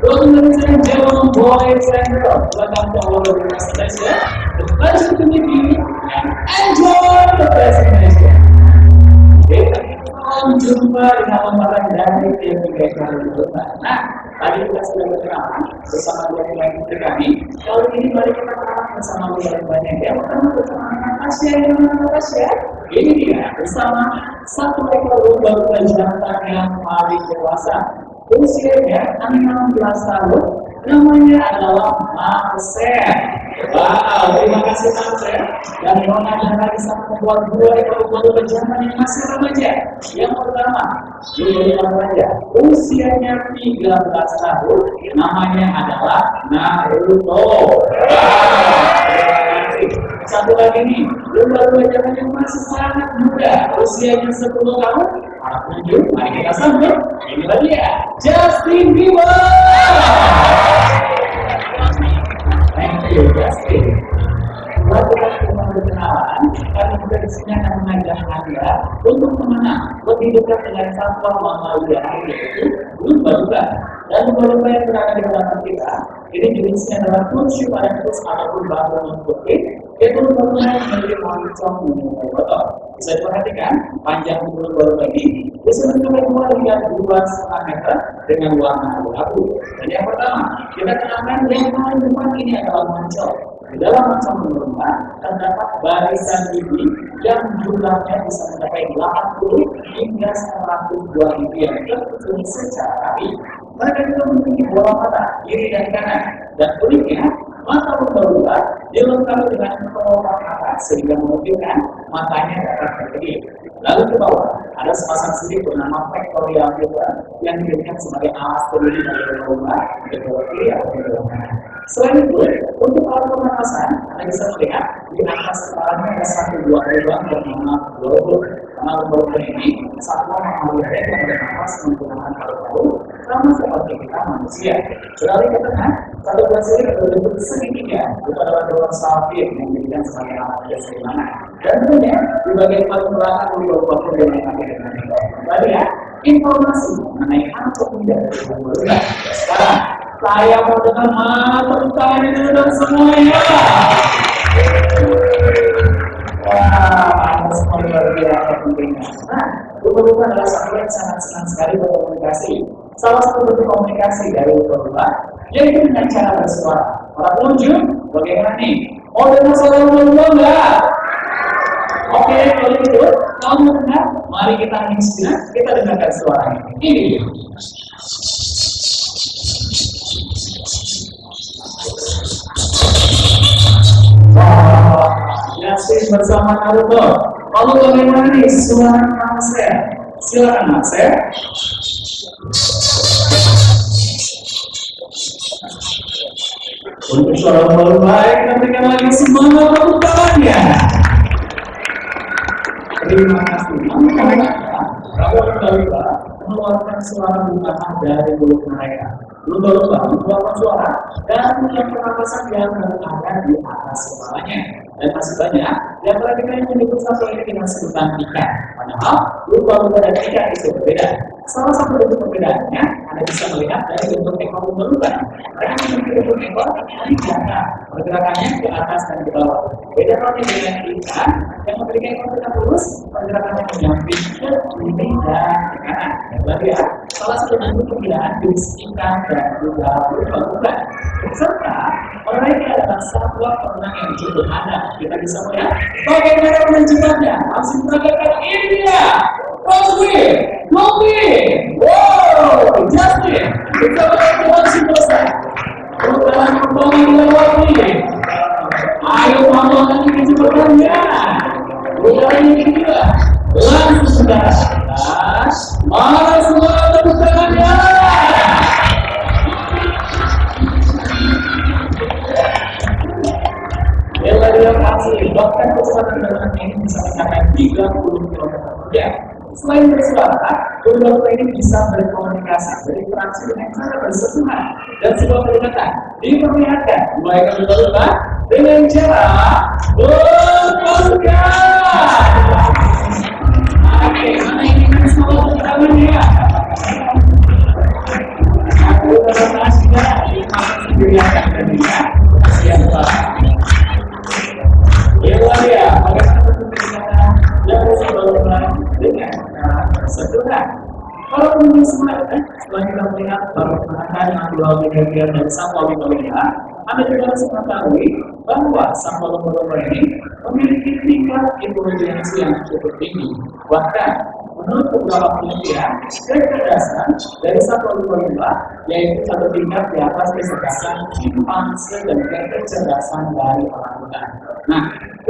Documentary German Boys and Girls Welcome to our presentation The pleasure to meet you and enjoy the presentation salam jumpa dengan pemeran dari tim tiga kali Nah, tadi kita sudah berkenalan bersama dua pemain putri kami Kali ini mari kita kenalan bersama yang banyak Yang pertama bersama anak Tasya yang mana Tasya Ini dia bersama satu ekor lumba jantan yang paling dewasa usianya 16 tahun. Namanya adalah Marcel wow terima kasih Marcel dan Nona Jana bisa membuat dua ekor bulu pejantan yang masih remaja. Yang pertama ini remaja usianya 13 tahun. Namanya adalah Naruto. Wow satu lagi nih lumba-lumba jantan yang masih sangat muda usianya 10 tahun anak tunjuk mari kita sambut ini dia Justin Bieber. Thank you Justin. Buat berkenalan, karena sini akan mengajak Anda untuk mengenal lebih dekat dengan satwa mamalia yaitu lumba-lumba. Dan lumba-lumba yang berada di belakang kita, ini jenisnya adalah terus ataupun batu non-putih, yaitu lumba-lumba yang memiliki moncong menyerupai botol. Bisa diperhatikan, panjang lumba-lumba ini bisa mencapai dua hingga dua setengah meter dengan warna abu-abu. Dan yang pertama, kita kenalkan yang paling depan ini adalah moncong. Dalam macam lumba terdapat barisan gigi yang jumlahnya bisa mencapai 80 hingga 100 buah gigi yang tersusun secara rapi. Mereka juga memiliki bola mata kiri dan kanan dan uniknya mata lumba-lumba dilengkapi dengan kelopak mata sehingga memungkinkan matanya dapat berkedip. Lalu ke bawah ada sepasang sirip bernama pectoral filter yang dijadikan sebagai alas pelindung dari lumba ke bawah kiri atau kanan. Selain itu, untuk alat pernapasan, Anda bisa melihat di atas kepalanya ada satu buah lubang bernama globe. Karena lumba ini satwa mamalia yang bernapas menggunakan paru-paru sama seperti kita manusia. Beralih ke tengah, satu sirip berbentuk segitiga itu adalah dolar safir yang dijadikan sebagai alat keseimbangan. Dan tentunya di bagian paling belakang lumba putri yang kami dengan Kembali ya, informasi mengenai anatomi dari lumba Sekarang, saya mau dengan mata itu dan semuanya. Yang sangat senang sekali berkomunikasi. Salah satu bentuk komunikasi dari lumba-lumba yaitu dengan cara bersuara. Para pengunjung, bagaimana nih? Mau dengar suara lumba-lumba enggak? Oke, kalau gitu, kamu dengar? Mari kita menginspirasi, kita dengarkan suaranya. Ini dia. Bersama Naruto. Lalu bagaimana nih suara Marcel? Silakan Marcel. Untuk suara baru baik, nantikan lagi semangat tepuk tangannya. Terima kasih. Kebanyakan, kalau lumba mengeluarkan suara bungaan dari mulut mereka. Lumba-lumba mengeluarkan suara dan yang pernapasan yang berada di atas kepalanya. Dan masih banyak yang yang menyebut satu ini dengan sebutan ikan. Padahal lumba-lumba dan ikan itu berbeda. Salah satu bentuk perbedaannya Anda bisa melihat dari bentuk ekor lumba-lumba. Mereka memiliki bentuk ekor yang jangka, pergerakannya ke atas dan ke bawah. Beda halnya dengan ikan yang memiliki ekor tegak lurus, pergerakannya menyamping ke kiri dan ke kanan. Dan lagi ya, salah satu bentuk perbedaan jenis ikan dan juga lumba-lumba. Serta mereka adalah satwa perenang yang handal. Kita bisa melihat bagaimana menunjukkannya. Langsung peragakan ini. Roswell, Kobe, wow, Justin, kita si dosa. Bukan kembali lewati. Ayo mama lagi kecepatan ya. Bukan ini kita. Langsung saudara. Bisa berkomunikasi, berinteraksi dengan cara bersentuhan dan sebuah kedekatan diperlihatkan mulai kami berubah dengan cara berpelukan. Oke, mana ini kan semua tangan ya? Aku terima sudah sendiri akan dunia. Siapa? Kalau kemudian sebenarnya setelah kita melihat yang dua behavior dari satwa lomba Anda juga harus mengetahui bahwa satwa lomba ini memiliki tingkat intelijensi yang cukup tinggi. Bahkan menurut beberapa penelitian, kecerdasan dari satwa lomba yaitu satu tingkat di atas kecerdasan simpanse dan kecerdasan dari orang orangutan. Nah,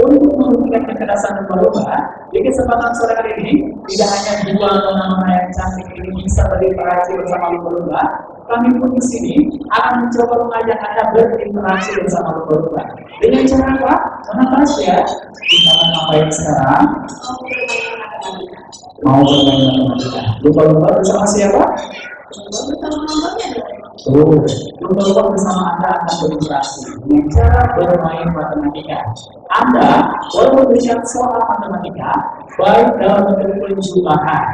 untuk membuktikan kecerdasan lumba-lumba, di kesempatan sore hari ini tidak hanya dua nama yang cantik ini bisa berinteraksi bersama lumba-lumba, kami pun di sini akan mencoba mengajak anda berinteraksi bersama lumba-lumba. Dengan cara apa? Mana ya? Kita akan ngapain sekarang? Mau bermain matematika. Lumba-lumba bersama siapa? Terus, lumba-lumba bersama Anda akan berinteraksi dengan cara bermain matematika. Anda boleh berbicara soal matematika, baik dalam bentuk penjumlahan,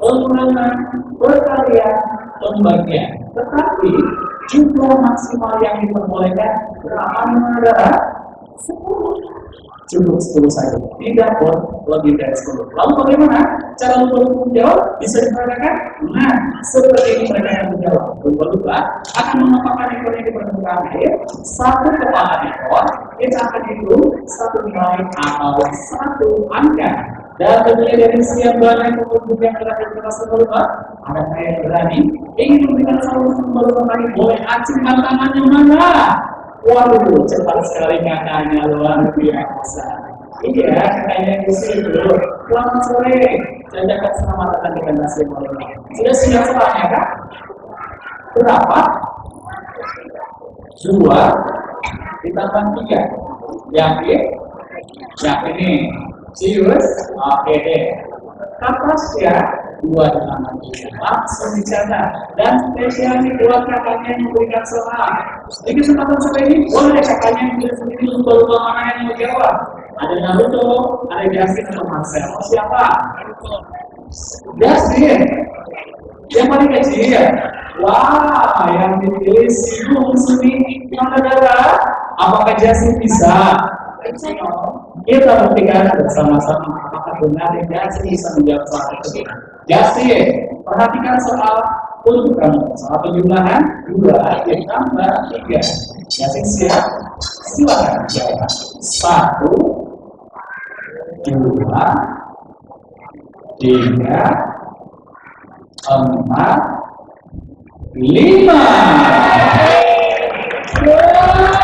pengurangan, perkalian, pembagian. Tetapi jumlah maksimal yang diperbolehkan berapa negara? 10 cukup 10 saja. Tidak pun lebih dari 10. Lalu bagaimana cara lumba-lumba menjawab? Bisa diperagakan? Nah, seperti ini mereka akan menjawab. Lumba-lumba akan menempatkan ekornya di permukaan air, satu kepala ekor, kita akan hitung satu nilai atau satu angka. Dan tentunya dari sekian banyak pengunjung yang telah di atas lumba, ada saya yang berani ingin memberikan satu lumba-lumba tadi boleh acungkan tangannya mana? Waduh, cepat sekali kakaknya luar biasa. Iya, kakaknya di situ. Selamat sore. Saya dapat selamat datang di pentas ini. Sudah siap soalnya kak? Berapa? Dua ditambah tiga. Yakin? Yakin nih. Serius? Oke deh. Kapas ya? Dua tiga langsung dicatat dan spesial nih buat kakaknya yang memberikan soal di kesempatan seperti ini boleh kakaknya yang bisa sendiri lupa-lupa mana yang mau jawab ada Naruto ada Justin atau Marcel oh, siapa? Justin yang paling kecil ya Wah, yang dipilih si Sumi. Yang negara. Apakah Justin bisa? Kita buktikan bersama-sama apakah benar Justin bisa menjawab soal tersebut. Yasin, perhatikan soal untuk kamu. Soal penjumlahan dua ditambah tiga. Yasin siap? Silakan jawab. Satu, dua, tiga, empat, lima. Wow,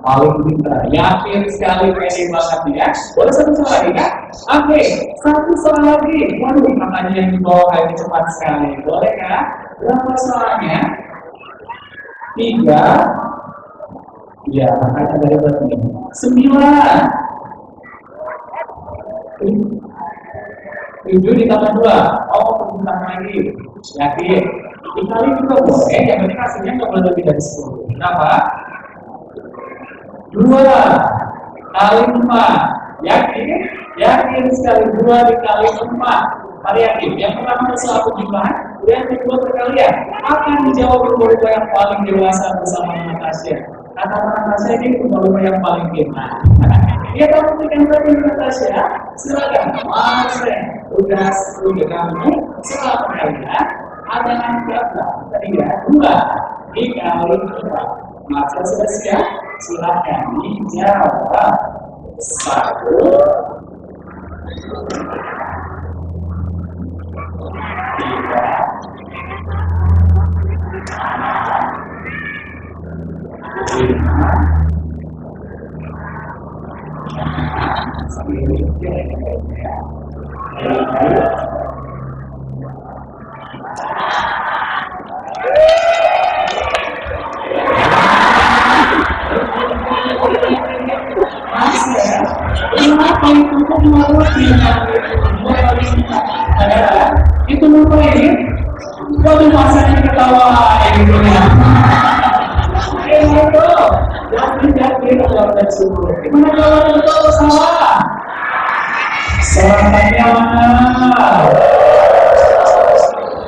paling pintar yakin sekali pede banget ya. Boleh satu soal lagi kan oke satu soal lagi. Waduh makanya yang dibawa ini cepat sekali. Boleh kan berapa soalnya tiga ya makanya dari berarti. Sembilan. Tujuh ditambah dua. Oh tentang lagi. Yakin? Dikali juga boleh. Yang penting hasilnya nggak boleh lebih dari sepuluh. Kenapa dua kali empat. Yakin? Yakin sekali dua dikali empat. Variatif yang pertama soal penjumlahan yang kedua perkalian akan dijawab lumba yang paling dewasa bersama Natasha kata Natasha ini lumba yang paling pintar dia akan memberikan tadi Natasha silakan. Mas tugas udah kamu. Soal perkalian ada angka tiga dua. Dikali empat maka sudah siap silahkan dijawab satu. Itu kok mengerti itu lupa ini Waduh masanya ketawa gitu ya Eh itu Yang kalau itu salah Selamatnya mana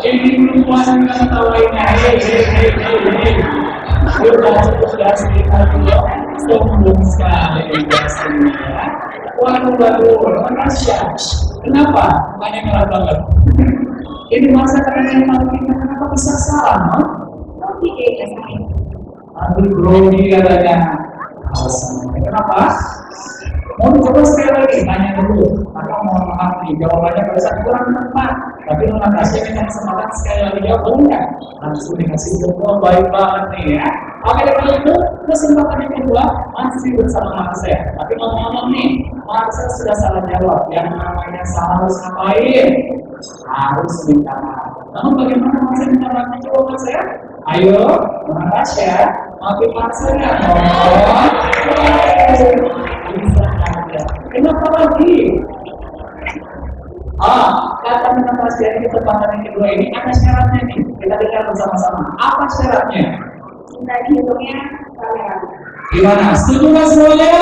Ini Udah sudah sekitar sombong sekali biasanya. Waduh, waduh, Rasya. Kenapa? Banyak merah banget. Ini masa kalian yang malu kita kenapa bisa no? Tapi kayaknya saya. Aduh, grogi katanya. Alasannya. Kenapa? Mau coba sekali lagi, tanya dulu. Maka mohon maaf nih, jawabannya pada saat kurang tepat. Tapi Nona Tasya minta kesempatan sekali lagi jawab, boleh nggak? Langsung dikasih jempol, baik banget nih ya. Oke, kalau itu kesempatan yang kedua masih bersama Marcel. Tapi ngomong-ngomong nih, Marcel sudah salah jawab. Yang namanya salah harus ngapain? Harus minta maaf. Namun bagaimana Marcel minta maaf? Coba Marcel. Ayo, Nona Tasya, maafin Marcel ya. Oh. Kenapa lagi? Ah, kata Tasya di kesempatan yang kedua ini ada syaratnya nih. Kita dengar bersama-sama. Apa syaratnya? Kita dihitungnya kamera. Gimana? Setuju nggak semuanya?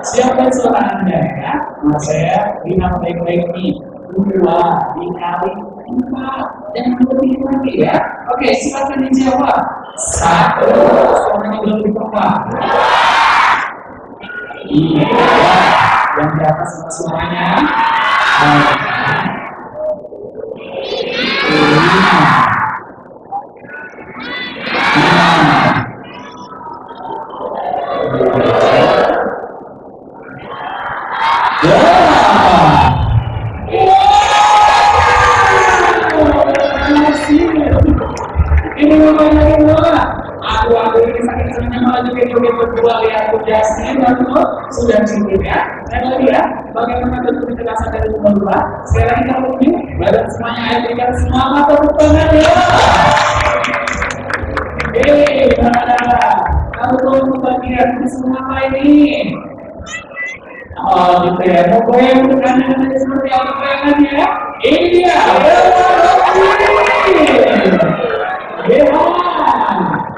Siapkan suara Anda ya. Nah, saya lihat baik-baik nih. Dua dikali empat. Jangan lebih lagi ya. Oke, silakan dijawab. Satu. Suaranya lebih pelan. Yang di atas suaranya. Lima. Semuanya ayo berikan semangat tepuk tangan ya. Hei, mana? Kamu tolong bagian ini semua ini? Oh, gitu ya. Mau anda nanti seperti apa goyangannya? Ini dia. Ya,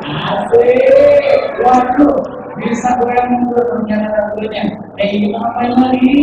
asik. Waduh, bisa goyang mundur ternyata tentunya. Eh, ngapain lagi?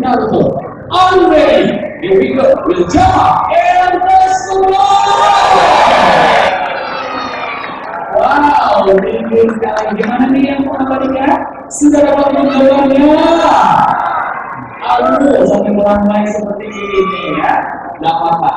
you ready? Here we go. We'll jump and let's go! Wow, tinggi sekali. Gimana nih yang mengabadikan? Sudah dapat menjawabnya? Aduh, sampai melambai seperti ini ya. Gak apa-apa.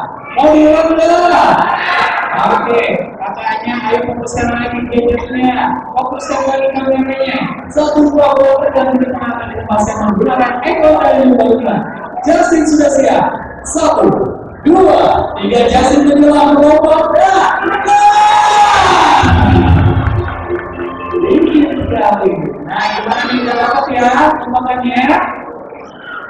Oke, kakaknya ayo fokuskan lagi gadgetnya. Fokuskan lagi kameranya. Satu dua bola dan di tengah akan dilepaskan menggunakan ekor dan lumba Justin sudah siap. Satu, dua, tiga. Justin menjelang. Dah, Tinggi sekali. Nah, gimana nih udah dapat ya tembakannya?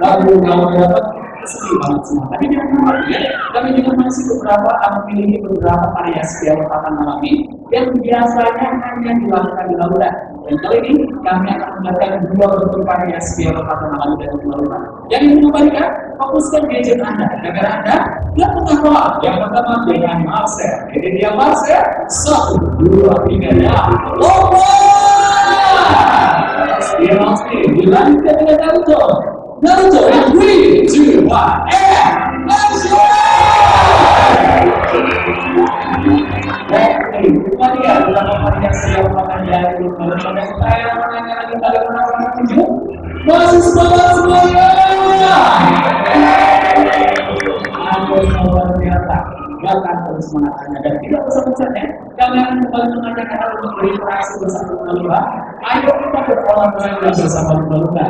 Lalu kalau dapat sedih banget semua. Tapi khawatir ya, kami juga masih beberapa memiliki beberapa variasi lompatan alami yang biasanya hanya dilakukan di lautan. Dan kali ini kami akan menggunakan dua bentuk variasi lompatan alami dan di lautan. Yang ingin mengembalikan, fokuskan gadget Anda. Agar Anda tidak pengetahuan. Yang pertama dengan Marcel. Jadi dia Marcel. Satu, dua, tiga, ya. Lomba! Dia Marcel. Dilanjutkan dengan Naruto. Naruto in 3, 2, 1, and action! Oke, itu dia beberapa varian siap makan dari Kalau ada saya menanya lagi bagaimana orang tunjuk Masih semangat semuanya Aku luar biasa Bahkan terus semangatnya Dan tidak bosan-bosannya Kalian kembali mengajak anak untuk berinteraksi bersama lumba-lumba Ayo kita berolahraga bersama lumba-lumba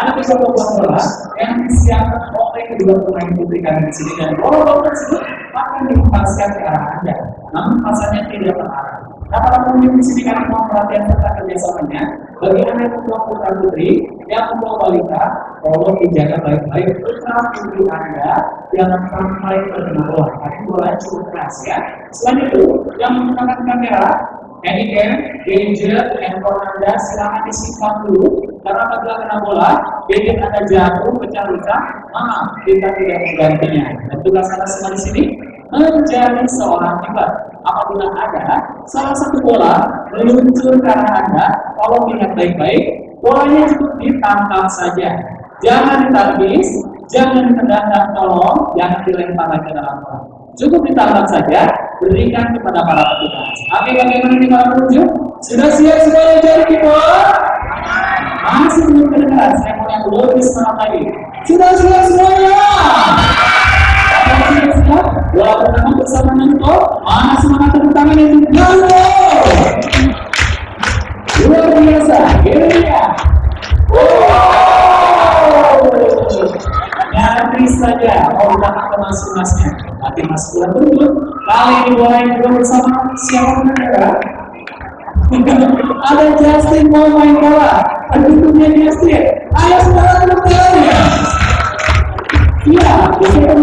Anak bisa membuat bola yang disiapkan oleh kedua pemain putri kami di sini. Dan bola-bola tersebut akan dihempaskan ke arah Anda. Namun pasarnya tidak terarah. Para pengunjung di sini kami mau perhatian serta kerjasamanya anda yang membawa putra putri yang membawa balita, tolong dijaga baik-baik putra putri anda jangan sampai terkena bola. Tapi bola cukup keras ya. Selain itu, yang menggunakan kamera Anycam, gadget, handphone Anda silahkan disimpan dulu karena apabila kena bola, gadget Anda jatuh, pecah rusak, maaf kita tidak menggantinya. Dan tugas Anda semua di sini menjadi seorang hebat. Apabila ada salah satu bola meluncur ke arah Anda, tolong lihat baik-baik, bolanya cukup ditangkap saja. Jangan ditangkis, jangan ditendang tolong, jangan dilempar lagi dalam bola. Cukup ditangkap saja, berikan kepada para petugas. Oke, bagaimana nih para pengunjung? Sudah siap semuanya jadi kita? Masih belum kedengaran, saya mau yang lebih semangat lagi. Sudah siap semuanya? Bola pertama bersama Nanto, mana semangat tepuk tangan yang Nanto? Luar biasa, ini dia. Nanti saja mau datang ke masing-masingnya. Nanti mas pulang dulu. Kali ini yang juga bersama siapa negara? Ada Justin mau main bola. Pendukungnya Justin. Ayo saudara tepuk tangannya. Iya, the second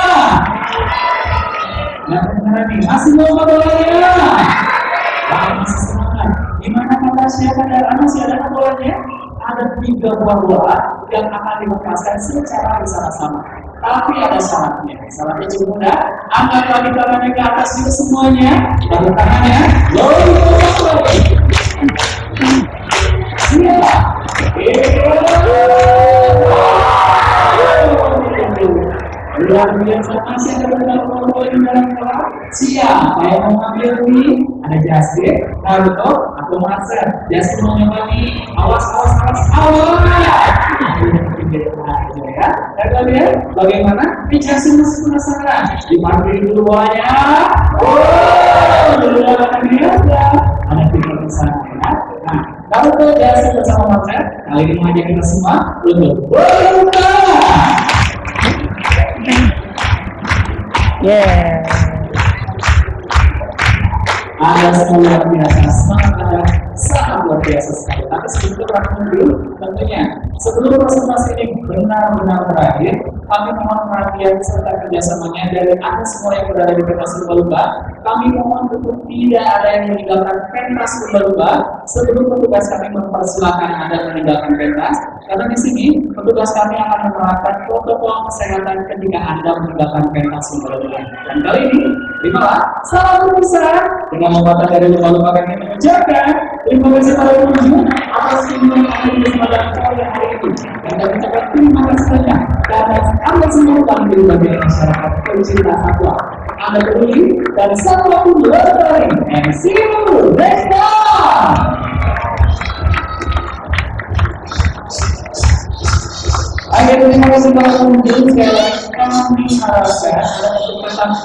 Nih. Masih mau bolanya? Masih semangat. Gimana kata siapa dan anak si ada bolanya? Ada tiga buah bola yang akan dilepaskan secara bersama-sama. Tapi ada syaratnya. Syaratnya cukup mudah. Angkat lagi tangannya ke atas juga semuanya. Lalu tangannya. Lalu Iya. Biasa poin dalam kelas. Siap, saya mau ambil nih. Ada Jasir, Naruto, atau Marcel. Jasir mau nyoba nih. Awas, awas, awas, awas. Ya, dan lihat bagaimana? Ini Jasir masih penasaran. Dipanggil dulu bolanya. Oh, dulu akan ya. Ada tiga ke sana ya. Nah, tuh Jasir bersama Marcel, kali ini mengajak kita semua untuk berbuka. Yeah. Anda semua luar biasa, semangat Anda sangat luar biasa sekali. Tapi sebelum berakhir dulu, tentunya sebelum presentasi ini benar-benar berakhir, kami mohon perhatian serta kerjasamanya dari Anda semua yang berada di pentas lumba-lumba. Kami mohon untuk tidak ada yang meninggalkan pentas lumba-lumba sebelum petugas kami mempersilahkan Anda meninggalkan pentas. Karena di sini petugas kami akan menerapkan protokol kesehatan ketika Anda meninggalkan pentas lumba-lumba. Dan kali ini, terimalah salam besar dengan membaca dari lumba-lumba kami mengucapkan terima kasih pada pengunjung atas semua yang ada di kesempatan hari ini. Dan kami ucapkan terima kasih banyak Anda telah menjadi bagian masyarakat pencinta satwa. Anda peduli dan satwa pun lestari. And see you next time. Akhirnya terima kasih sekali lagi kami harapkan untuk